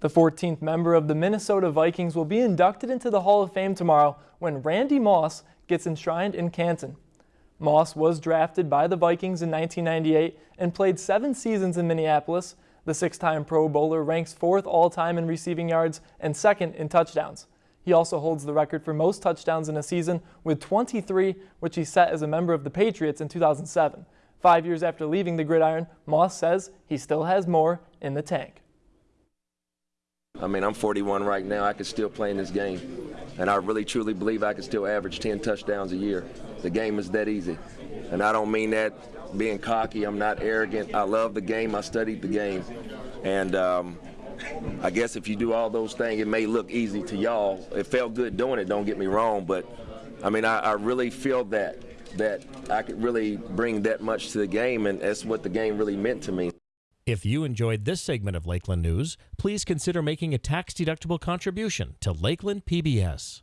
The 14th member of the Minnesota Vikings will be inducted into the Hall of Fame tomorrow when Randy Moss gets enshrined in Canton. Moss was drafted by the Vikings in 1998 and played seven seasons in Minneapolis. The six-time Pro Bowler ranks fourth all-time in receiving yards and second in touchdowns. He also holds the record for most touchdowns in a season with 23, which he set as a member of the Patriots in 2007. Five years after leaving the gridiron, Moss says he still has more in the tank. I mean, I'm 41 right now. I could still play in this game. And I really truly believe I could still average 10 touchdowns a year. The game is that easy. And I don't mean that being cocky. I'm not arrogant. I love the game. I studied the game. And um, I guess if you do all those things, it may look easy to y'all. It felt good doing it, don't get me wrong. But, I mean, I, I really feel that, that I could really bring that much to the game. And that's what the game really meant to me. If you enjoyed this segment of Lakeland News, please consider making a tax-deductible contribution to Lakeland PBS.